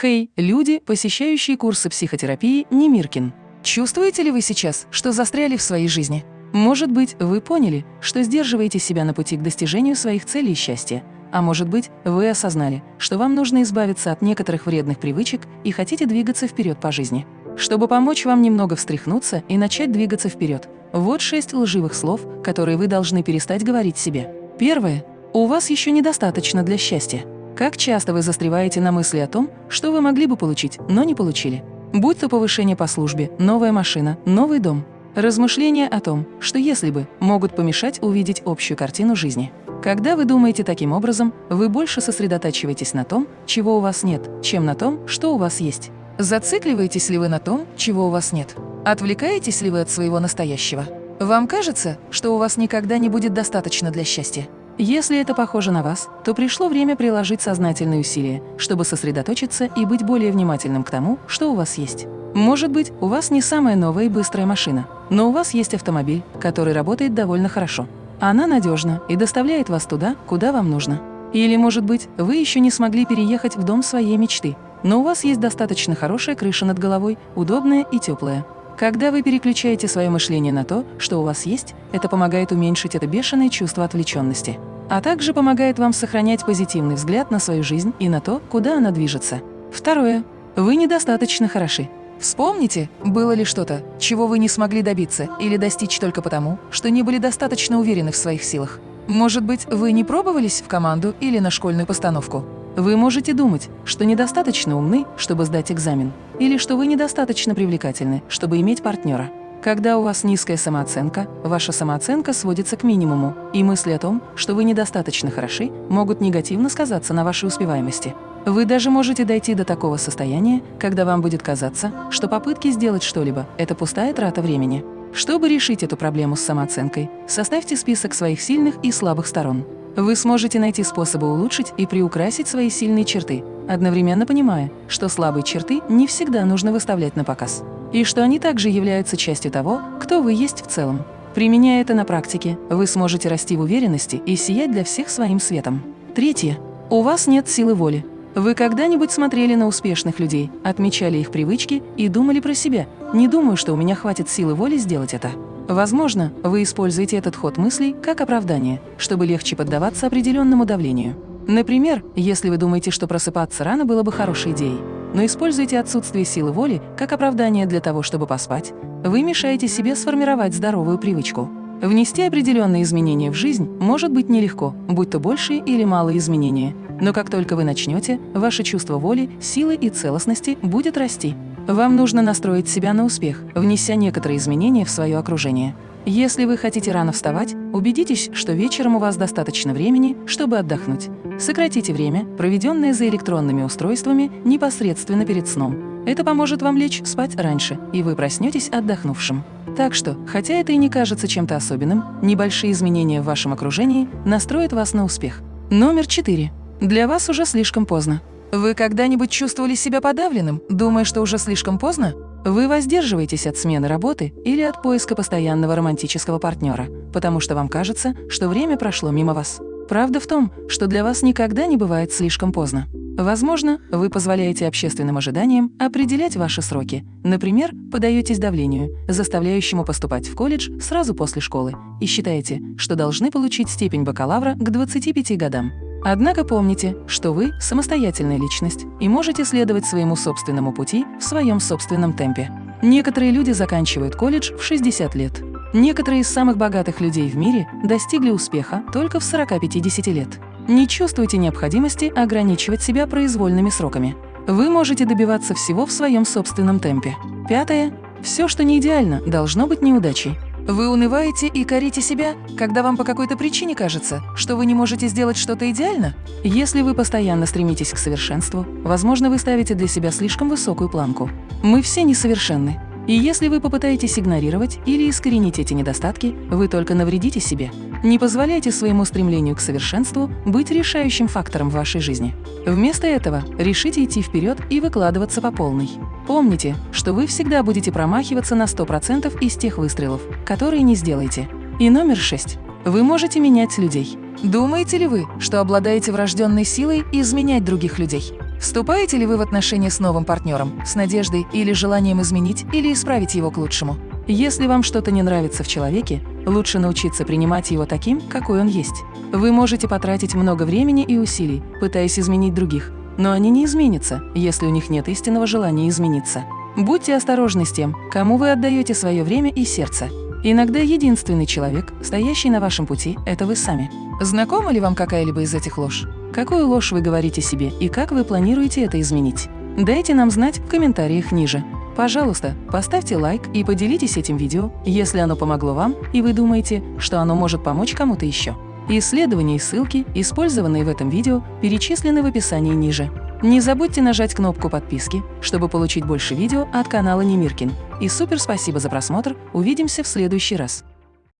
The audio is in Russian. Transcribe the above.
Хей, люди, посещающие курсы психотерапии Немиркин. Чувствуете ли вы сейчас, что застряли в своей жизни? Может быть, вы поняли, что сдерживаете себя на пути к достижению своих целей и счастья. А может быть, вы осознали, что вам нужно избавиться от некоторых вредных привычек и хотите двигаться вперед по жизни. Чтобы помочь вам немного встряхнуться и начать двигаться вперед, вот шесть лживых слов, которые вы должны перестать говорить себе. Первое. У вас еще недостаточно для счастья. Как часто вы застреваете на мысли о том, что вы могли бы получить, но не получили? Будь то повышение по службе, новая машина, новый дом. Размышления о том, что если бы, могут помешать увидеть общую картину жизни. Когда вы думаете таким образом, вы больше сосредотачиваетесь на том, чего у вас нет, чем на том, что у вас есть. Зацикливаетесь ли вы на том, чего у вас нет? Отвлекаетесь ли вы от своего настоящего? Вам кажется, что у вас никогда не будет достаточно для счастья? Если это похоже на вас, то пришло время приложить сознательные усилия, чтобы сосредоточиться и быть более внимательным к тому, что у вас есть. Может быть, у вас не самая новая и быстрая машина, но у вас есть автомобиль, который работает довольно хорошо. Она надежна и доставляет вас туда, куда вам нужно. Или, может быть, вы еще не смогли переехать в дом своей мечты, но у вас есть достаточно хорошая крыша над головой, удобная и теплая. Когда вы переключаете свое мышление на то, что у вас есть, это помогает уменьшить это бешеное чувство отвлеченности, а также помогает вам сохранять позитивный взгляд на свою жизнь и на то, куда она движется. Второе. Вы недостаточно хороши. Вспомните, было ли что-то, чего вы не смогли добиться или достичь только потому, что не были достаточно уверены в своих силах. Может быть, вы не пробовались в команду или на школьную постановку? Вы можете думать, что недостаточно умны, чтобы сдать экзамен, или что вы недостаточно привлекательны, чтобы иметь партнера. Когда у вас низкая самооценка, ваша самооценка сводится к минимуму, и мысли о том, что вы недостаточно хороши, могут негативно сказаться на вашей успеваемости. Вы даже можете дойти до такого состояния, когда вам будет казаться, что попытки сделать что-либо – это пустая трата времени. Чтобы решить эту проблему с самооценкой, составьте список своих сильных и слабых сторон. Вы сможете найти способы улучшить и приукрасить свои сильные черты, одновременно понимая, что слабые черты не всегда нужно выставлять на показ, и что они также являются частью того, кто вы есть в целом. Применяя это на практике, вы сможете расти в уверенности и сиять для всех своим светом. Третье. У вас нет силы воли. Вы когда-нибудь смотрели на успешных людей, отмечали их привычки и думали про себя «не думаю, что у меня хватит силы воли сделать это». Возможно, вы используете этот ход мыслей как оправдание, чтобы легче поддаваться определенному давлению. Например, если вы думаете, что просыпаться рано было бы хорошей идеей, но используете отсутствие силы воли как оправдание для того, чтобы поспать, вы мешаете себе сформировать здоровую привычку. Внести определенные изменения в жизнь может быть нелегко, будь то большие или малые изменения. Но как только вы начнете, ваше чувство воли, силы и целостности будет расти. Вам нужно настроить себя на успех, внеся некоторые изменения в свое окружение. Если вы хотите рано вставать, убедитесь, что вечером у вас достаточно времени, чтобы отдохнуть. Сократите время, проведенное за электронными устройствами, непосредственно перед сном. Это поможет вам лечь спать раньше, и вы проснетесь отдохнувшим. Так что, хотя это и не кажется чем-то особенным, небольшие изменения в вашем окружении настроят вас на успех. Номер четыре. Для вас уже слишком поздно. Вы когда-нибудь чувствовали себя подавленным, думая, что уже слишком поздно? Вы воздерживаетесь от смены работы или от поиска постоянного романтического партнера, потому что вам кажется, что время прошло мимо вас. Правда в том, что для вас никогда не бывает слишком поздно. Возможно, вы позволяете общественным ожиданиям определять ваши сроки. Например, подаетесь давлению, заставляющему поступать в колледж сразу после школы, и считаете, что должны получить степень бакалавра к 25 годам. Однако помните, что вы – самостоятельная личность и можете следовать своему собственному пути в своем собственном темпе. Некоторые люди заканчивают колледж в 60 лет. Некоторые из самых богатых людей в мире достигли успеха только в 40-50 лет. Не чувствуйте необходимости ограничивать себя произвольными сроками. Вы можете добиваться всего в своем собственном темпе. Пятое. Все, что не идеально, должно быть неудачей. Вы унываете и корите себя, когда вам по какой-то причине кажется, что вы не можете сделать что-то идеально? Если вы постоянно стремитесь к совершенству, возможно, вы ставите для себя слишком высокую планку. Мы все несовершенны. И если вы попытаетесь игнорировать или искоренить эти недостатки, вы только навредите себе. Не позволяйте своему стремлению к совершенству быть решающим фактором в вашей жизни. Вместо этого решите идти вперед и выкладываться по полной. Помните, что вы всегда будете промахиваться на 100% из тех выстрелов, которые не сделаете. И номер 6. Вы можете менять людей. Думаете ли вы, что обладаете врожденной силой изменять других людей? Вступаете ли вы в отношения с новым партнером, с надеждой или желанием изменить или исправить его к лучшему? Если вам что-то не нравится в человеке, лучше научиться принимать его таким, какой он есть. Вы можете потратить много времени и усилий, пытаясь изменить других, но они не изменятся, если у них нет истинного желания измениться. Будьте осторожны с тем, кому вы отдаете свое время и сердце. Иногда единственный человек, стоящий на вашем пути, это вы сами. Знакома ли вам какая-либо из этих ложь? Какую ложь вы говорите себе и как вы планируете это изменить? Дайте нам знать в комментариях ниже. Пожалуйста, поставьте лайк и поделитесь этим видео, если оно помогло вам и вы думаете, что оно может помочь кому-то еще. Исследования и ссылки, использованные в этом видео, перечислены в описании ниже. Не забудьте нажать кнопку подписки, чтобы получить больше видео от канала Немиркин. И супер спасибо за просмотр, увидимся в следующий раз.